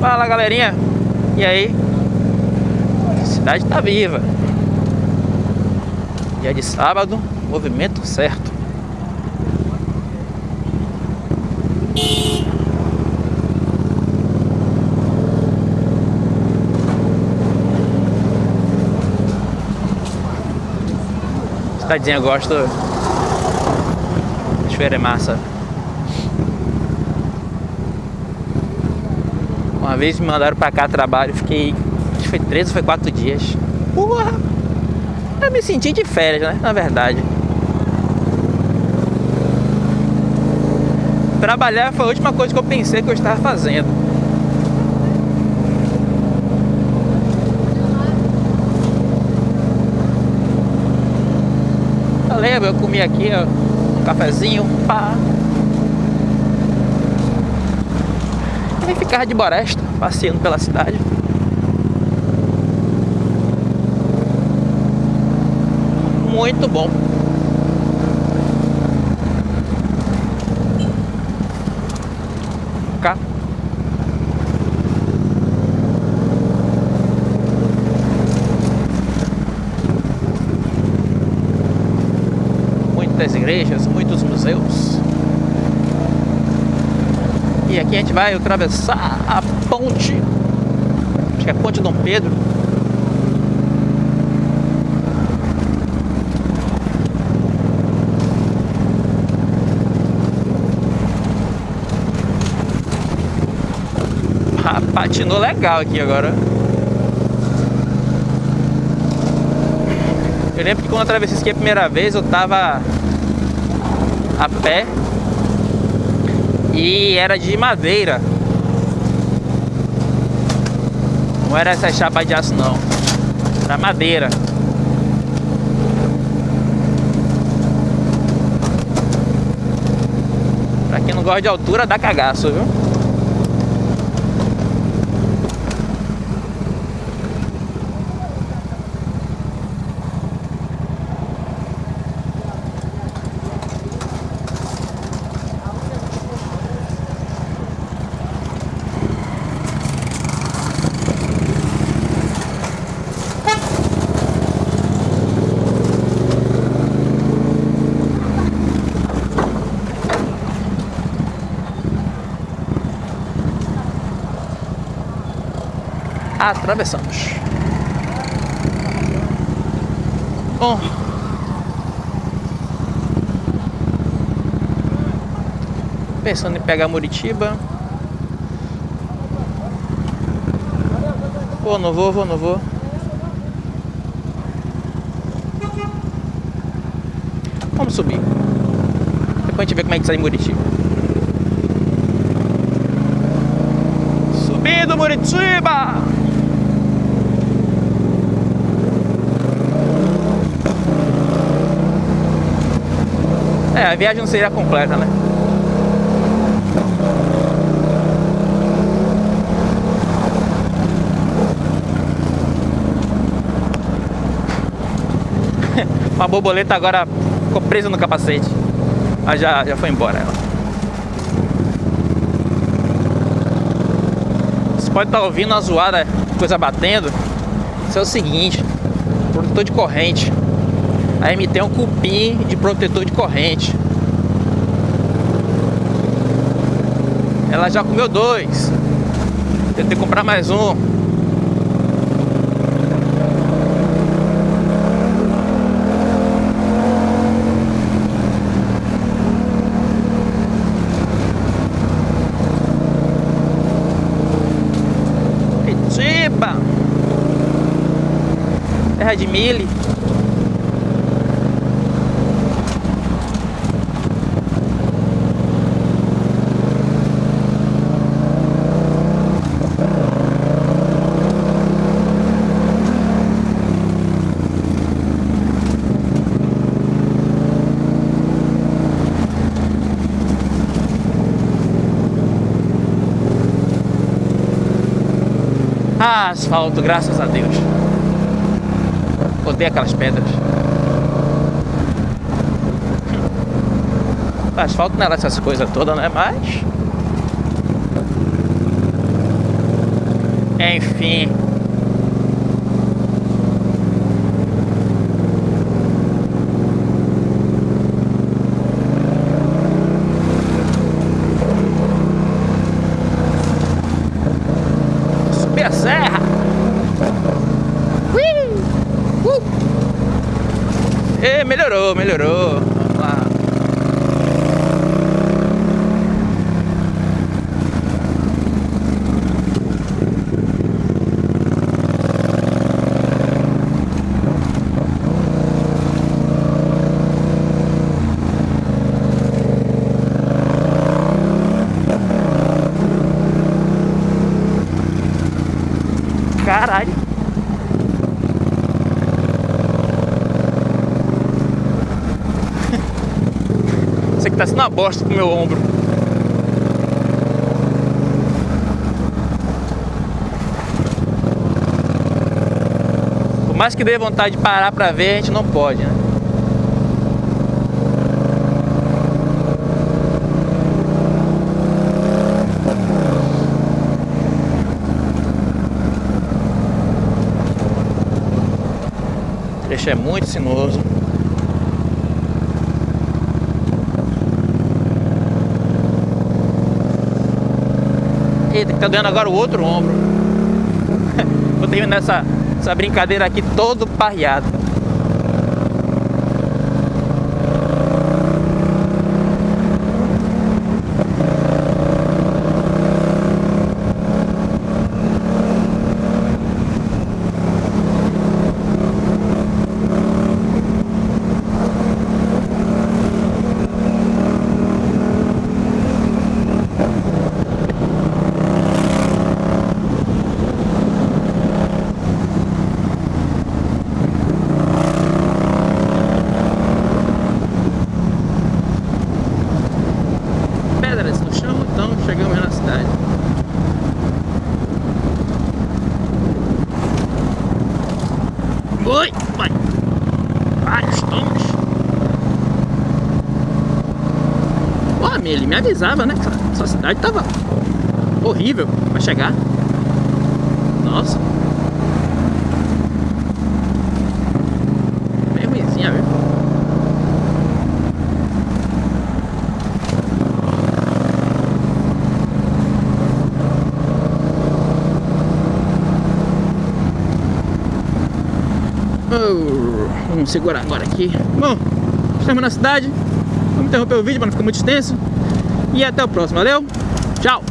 Fala galerinha, e aí? Cidade tá viva. Dia de sábado, movimento certo. Cidadezinha, gosto. Chover é massa. Uma vez me mandaram pra cá trabalho, fiquei. Acho que foi três ou foi quatro dias. Porra! Eu me senti de férias, né? Na verdade. Trabalhar foi a última coisa que eu pensei que eu estava fazendo. Eu lembro, eu comi aqui, ó, um cafezinho, pá. E ficava de boresta, passeando pela cidade. Muito bom. Cá. Muitas igrejas, muitos museus. E aqui a gente vai atravessar a ponte. Acho que é a ponte Dom Pedro. Patinou legal aqui agora. Eu lembro que quando eu atravessei isso aqui a primeira vez eu tava a pé e era de madeira. Não era essa chapa de aço não. Era madeira. Pra quem não gosta de altura, dá cagaço, viu? Atravessamos. Bom, pensando em pegar Muritiba. Vou, não vou, vou, não vou. Vamos subir. Depois a gente vê como é que sai Muritiba. Subindo Muritiba! É, a viagem não seria completa, né? Uma borboleta agora ficou presa no capacete. Mas já, já foi embora ela. Você pode estar tá ouvindo uma zoada, coisa batendo. Isso é o seguinte, protetor de corrente. A MT é um cupim de protetor de corrente. Ela já comeu dois. Tentei comprar mais um. Curitiba. Terra de milho. Ah, asfalto, graças a Deus. Odeio aquelas pedras. Asfalto não é essas coisas todas, né? Mas... Enfim. Subir a serra. Ui! Uh! E melhorou, melhorou. Vamos lá. Caralho. Sendo uma bosta pro meu ombro. Por mais que dê vontade de parar pra ver, a gente não pode, né? Trecho é muito sinuoso. Eita, tá doendo agora o outro ombro. Vou terminar essa, essa brincadeira aqui todo parreado. Pedras no chão, então chegamos na cidade. Oi, vai. Vários tombos. Pô, ele me avisava, né? que Essa cidade tava horrível pra chegar. Nossa. Vamos segurar agora aqui. Bom, estamos na cidade. Vamos interromper o vídeo para não ficar muito extenso. E até o próximo. Valeu? Tchau!